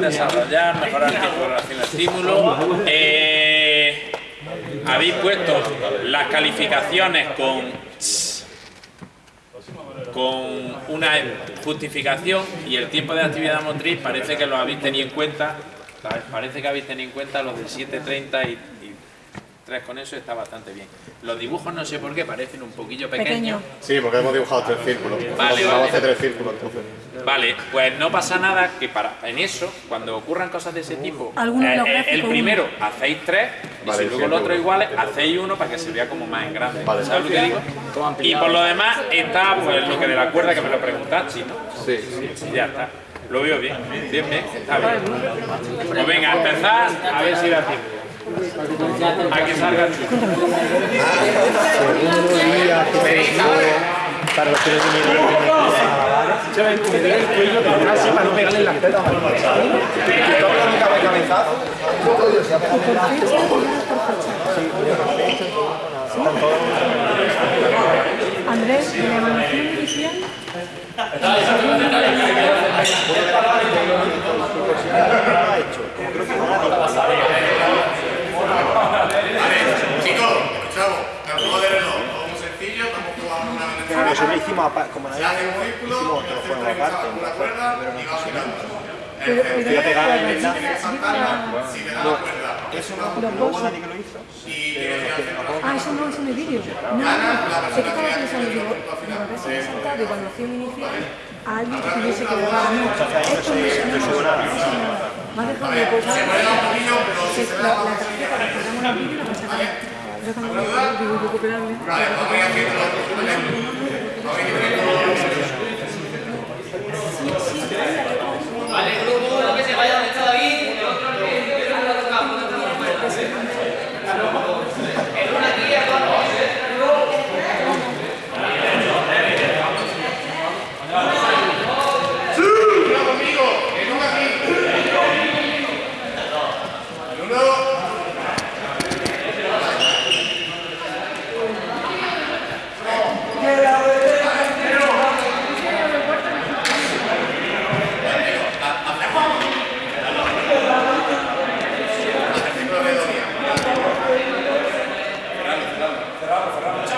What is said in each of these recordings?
desarrollar, mejorar de relación estímulo. Eh, habéis puesto las calificaciones con con una justificación y el tiempo de actividad motriz parece que lo habéis tenido en cuenta parece que habéis tenido en cuenta los del 7.30 y tres con eso está bastante bien. Los dibujos no sé por qué parecen un poquillo pequeños. Sí, porque hemos dibujado tres círculos. Vale, vale. tres círculos Vale, pues no pasa nada que para en eso, cuando ocurran cosas de ese tipo, eh, eh, el primero hacéis tres y si luego el otro iguales, hacéis uno para que se vea como más en grande. ¿Sabes lo que digo? Y por lo demás está pues lo que de la cuerda que me lo preguntaste, ¿no? Sí. sí. ya está. Lo veo bien, bien, bien, está bien. Pues venga, empezar a ver si da tiempo. A que salga. El para los que no Se va a meter el cuello así para no pegarle las tetas Andrés, de la evaluación inicial. Chicos, escuchamos, juego de todo muy sencillo, eso lo hicimos como un círculo, hicimos otro juego una cuerda y va Voy a pegar en saltarla, si te da la cuerda, Eso no, no nadie que lo hizo. Ah, eso no, es vídeo. No, no, sé que estaba pensando, digo, me parece saltar de evaluación inicial a alguien que tuviese que grabar. Esto. Me dejado de cosas. La la y la pasamos. Pero cuando digo recuperable. Vale, vamos a ir haciendo Vamos a ir haciendo Vale, grupo, lo que se vaya donde está David, el otro que lo tocamos, no tenemos El uno aquí, el otro. Primero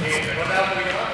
Gracias.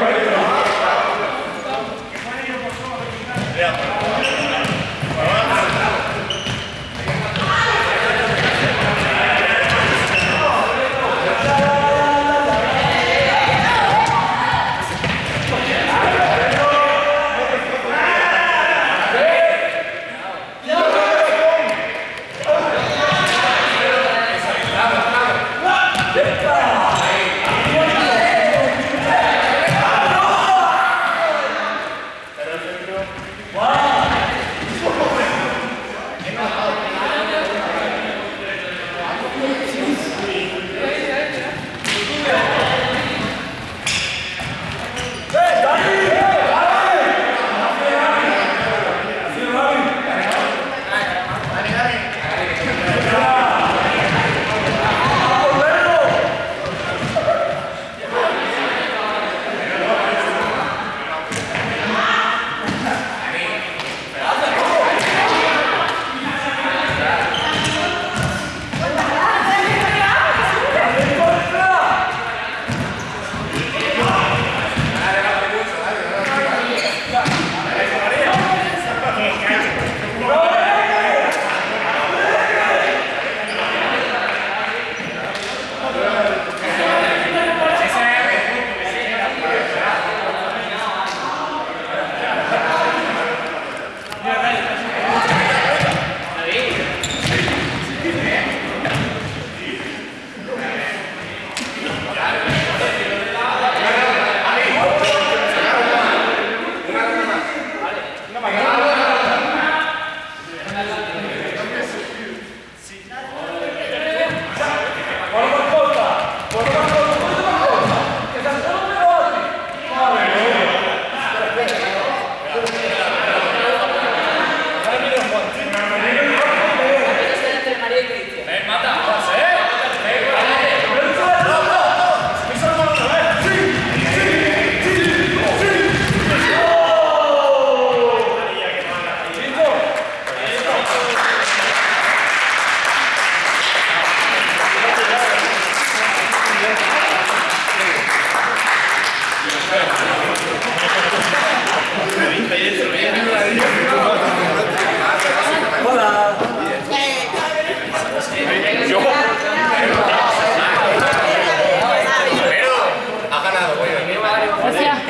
Right.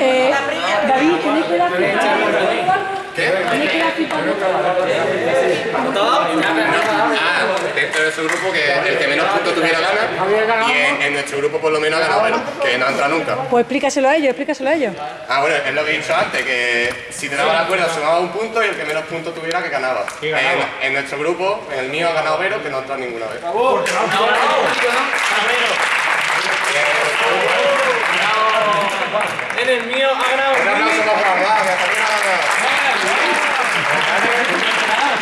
Eh, David, ¿tienes que dar ¿Qué? ¿Tienes que dar dentro de su grupo que el que menos puntos tuviera gana. Y en, en nuestro grupo por lo menos ha ganado Vero, que no ha entrado nunca. Pues explícaselo a ellos, explícaselo a ellos. Ah, bueno, es lo que he dicho antes, que si te daba la cuerda sumaba un punto y el que menos puntos tuviera que ganaba. En, en nuestro grupo, en el mío ha ganado Vero, que no ha entrado ninguna vez. En el mío ha ganado Un aplauso para Juan, que también ha ganado.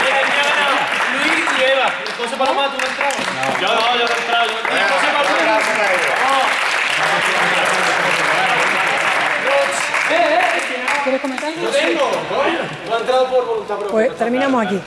En el mío ha ganado Luis y Eva. José Paloma, ¿tú no has entrado? Yo no, yo no he entrado. Yo no aplauso para ellos. ¿Quieres comentar? Tengo. No ha entrado por voluntad propia. Pues terminamos aquí.